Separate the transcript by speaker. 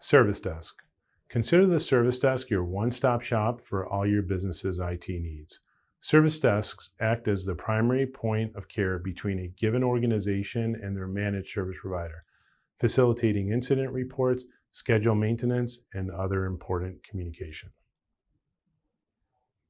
Speaker 1: Service Desk. Consider the Service Desk your one-stop shop for all your business's IT needs. Service desks act as the primary point of care between a given organization and their managed service provider, facilitating incident reports, schedule maintenance, and other important communication.